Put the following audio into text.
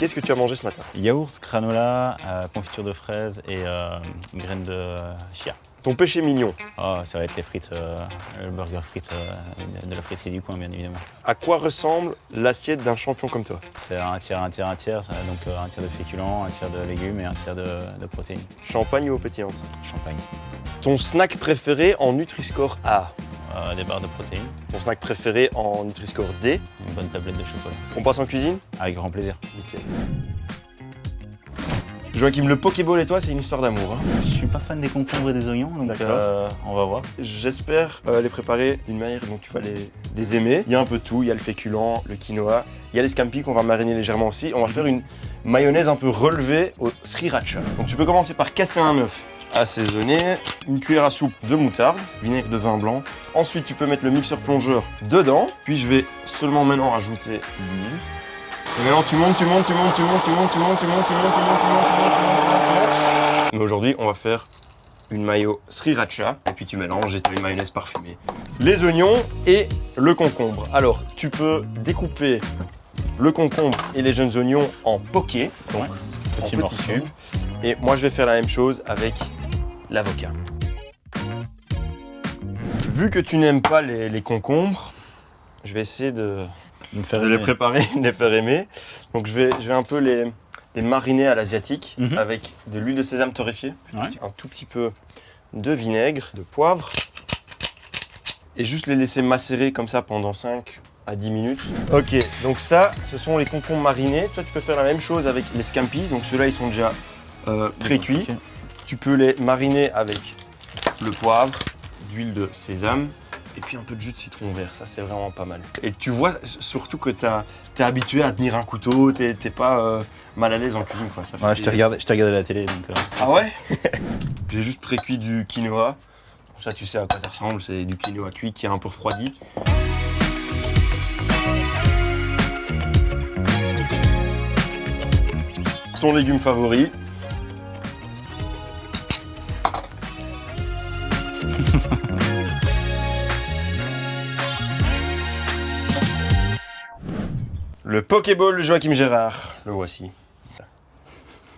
Qu'est-ce que tu as mangé ce matin? Yaourt, granola, euh, confiture de fraises et euh, graines de chia. Ton péché mignon, Oh, ça va être les frites, euh, le burger frites euh, de la friterie du coin, bien évidemment. à quoi ressemble l'assiette d'un champion comme toi? C'est un tiers, un tiers, un tiers, donc euh, un tiers de féculents, un tiers de légumes et un tiers de, de protéines. Champagne ou eau pétillante Champagne. Ton snack préféré en Nutri-Score A Euh, des barres de protéines, Ton snack préféré en Nutri-Score D une bonne tablette de chocolat. On passe en cuisine? Avec grand plaisir. Nickel. Joachim, le Pokéball et toi, c'est une histoire d'amour. hein. Je suis pas fan des concombres et des oignons, donc D'accord. euh, on va voir. J'espère euh, les préparer d'une manière dont tu vas les, les aimer. Il y a un peu de tout, il y a le féculent, le quinoa, il y a les scampi qu'on va mariner légèrement aussi. On va faire une mayonnaise un peu relevée au sriracha. Donc tu peux commencer par casser un œuf assaisonné, une cuillère à soupe de moutarde, vinaigre de vin blanc. Ensuite tu peux mettre le mixeur plongeur dedans. Puis je vais seulement maintenant rajouter l'huile. Et maintenant tu montes, tu montes, tu montes, tu montes, tu montes, tu montes, tu montes, tu montes, tu montes, tu montes, tu montes, tu montes, tu montes, tu montes. Mais aujourd'hui on va faire une mayo sriracha et puis tu mélanges et tu as une mayonnaise parfumée. Les oignons et le concombre. Alors, tu peux découper le concombre et les jeunes oignons en poké, donc en Petit petits cubes. Et moi, je vais faire la même chose avec l'avocat. Vu que tu n'aimes pas les, les concombres, je vais essayer de, Me faire de les préparer, de les faire aimer. Donc, je vais, je vais un peu les, les mariner à l'asiatique Mhm. avec de l'huile de sésame torréfiée, Ouais. un tout petit peu de vinaigre, de poivre, et juste les laisser macérer comme ça pendant 5 à 10 minutes. Ok, donc ça, ce sont les concombres marinés. Toi, tu peux faire la même chose avec les scampi. Donc ceux-là, ils sont déjà euh, pré-cuits. Tu peux les mariner avec le poivre, d'huile de sésame et puis un peu de jus de citron vert. Ça, c'est vraiment pas mal. Et tu vois surtout que tu es habitué à tenir un couteau, tu n'es pas euh, mal à l'aise en cuisine. Quoi. Ça fait Ouais, je t'ai plaisir. regardé, je regardé la télé, donc. euh, Ah ouais J'ai juste pré-cuit du quinoa. Ça, tu sais à quoi ça ressemble. C'est du quinoa cuit qui est un peu refroidi. Ton légume favori? Le Pokéball Joachim Gérard. Le voici.